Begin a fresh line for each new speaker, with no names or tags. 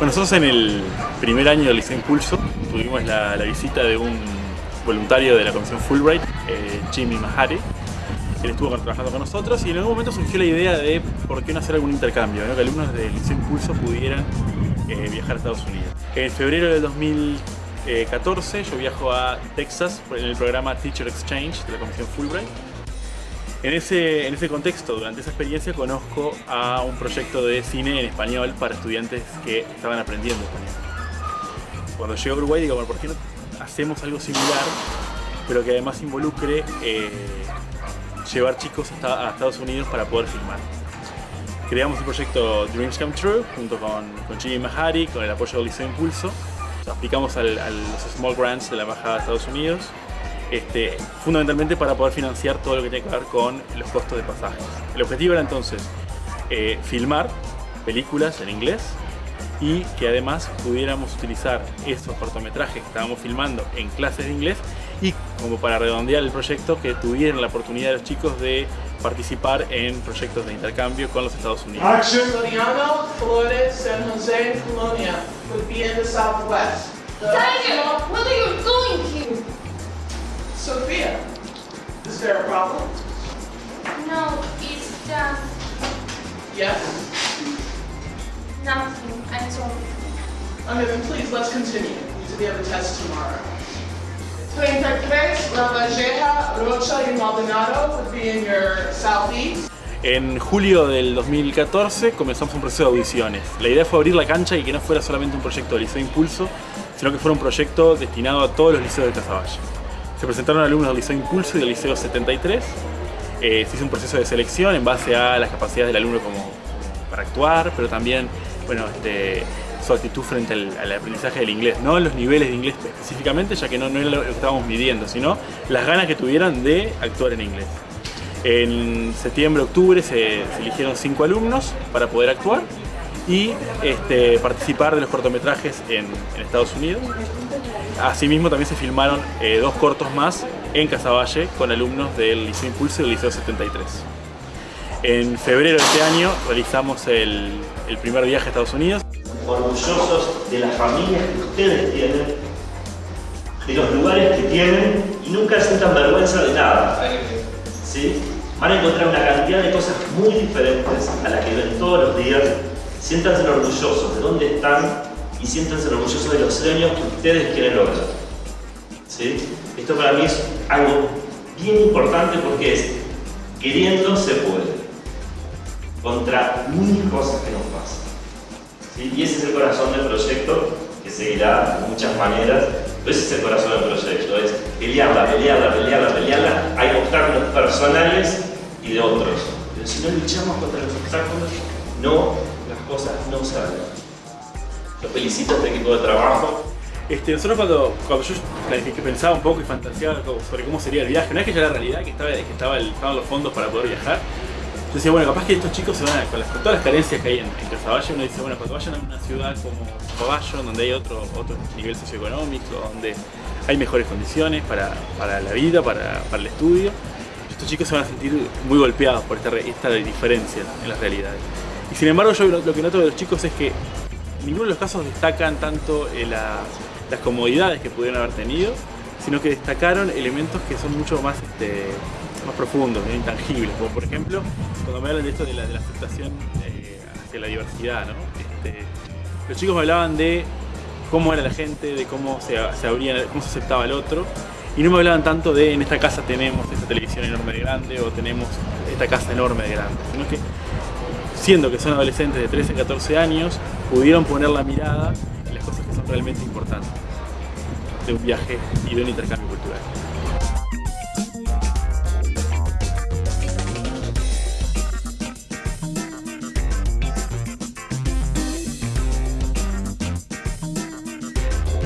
Bueno, nosotros en el primer año del Liceo Impulso tuvimos la, visita de un voluntario de la Comisión Fulbright, eh, Jimmy Mahari. Él estuvo trabajando con nosotros y en algún momento surgió la idea de por qué no hacer algún intercambio, que alumnos del Liceo Impulso pudieran eh, viajar a Estados Unidos. En febrero del 2014 yo viajo a Texas en el programa Teacher Exchange de la Comisión Fulbright en ese, en ese contexto, durante esa experiencia, conozco a un proyecto de cine en español para estudiantes que estaban aprendiendo español. Cuando llego a Uruguay digo, bueno, ¿por qué no hacemos algo similar, pero que además involucre eh, llevar chicos a Estados Unidos para poder filmar? Creamos el proyecto Dreams Come True junto con, con Jimmy Mahari, con el apoyo del Liceo Impulso. aplicamos a los Small Grants de la Embajada de Estados Unidos este, fundamentalmente para poder financiar todo lo que tiene que ver con los costos de pasajes. El objetivo era entonces eh, filmar películas en inglés y que además pudiéramos utilizar esos cortometrajes que estábamos filmando en clases de inglés y como para redondear el proyecto que tuvieran la oportunidad los chicos de participar en proyectos de intercambio con los Estados Unidos.
Action. Flores, San Jose, Colonia would be in the southwest.
Tiger, where are you going to?
Sophia, is there a problem?
No, it's just...
Yes?
Nothing, I'm sorry.
Okay, then please, let's continue. We have a test tomorrow. 23, La Valleja, Rocha y Maldonado would be in your southeast.
En julio del 2014 comenzamos un proceso de audiciones. La idea fue abrir la cancha y que no fuera solamente un proyecto de Liceo Impulso, sino que fuera un proyecto destinado a todos los liceos de Casaballe. Se presentaron alumnos del Liceo Impulso y del Liceo 73. Eh, se hizo un proceso de selección en base a las capacidades del alumno como para actuar, pero también bueno, este, su actitud frente al, aprendizaje del inglés. No los niveles de inglés específicamente, ya que no, era lo que estábamos midiendo, sino las ganas que tuvieran de actuar en inglés. En septiembre, octubre se, eligieron cinco alumnos para poder actuar y este, participar de los cortometrajes en, Estados Unidos. Asimismo también se filmaron eh, dos cortos más en Casaballe con alumnos del Liceo Impulso y del Liceo 73. En febrero de este año realizamos el, primer viaje a Estados Unidos.
Orgullosos de las familias que ustedes tienen, de los lugares que tienen y nunca sientan vergüenza de nada. ¿Sí? Van a encontrar una cantidad de cosas muy diferentes a las que ven todos los días. Siéntanse orgullosos de dónde están y siéntanse orgullosos de los sueños que ustedes quieren lograr. ¿Sí? Esto para mí es algo bien importante porque es, queriendo se puede, contra mil cosas que nos pasan. ¿Sí? Y ese es el corazón del proyecto, que seguirá de muchas maneras, pero ese es el corazón del proyecto, es pelearla, pelearla, pelearla, pelearla, hay obstáculos personales y de otros. Pero si no luchamos contra los obstáculos, no, las cosas no salen. Los felicito a este equipo de trabajo.
Este, nosotros cuando, cuando yo pensaba un poco y fantaseaba sobre cómo sería el viaje, no es que ya la realidad que, estaba, que estaba estaban los fondos para poder viajar, yo decía, bueno, capaz que estos chicos se van a, con, todas las carencias que hay en, en uno dice, bueno, cuando vayan a una ciudad como Caballo, donde hay otro, otro nivel socioeconómico, donde hay mejores condiciones para, para la vida, para, para, el estudio, estos chicos se van a sentir muy golpeados por esta, esta diferencia en las realidades. Y sin embargo, yo lo que noto de los chicos es que ninguno de los casos destacan tanto eh, las comodidades que pudieron haber tenido, sino que destacaron elementos que son mucho más, este, más profundos, intangibles, como por ejemplo, cuando me hablan de esto de la, aceptación eh, hacia la diversidad, este, los chicos me hablaban de cómo era la gente, de cómo se, abría, cómo se aceptaba el otro, y no me hablaban tanto de en esta casa tenemos esta televisión enorme de grande o tenemos esta casa enorme de grande, sino que siendo que son adolescentes de 13 a 14 años, pudieron poner la mirada en las cosas que son realmente importantes de un viaje y de un intercambio cultural.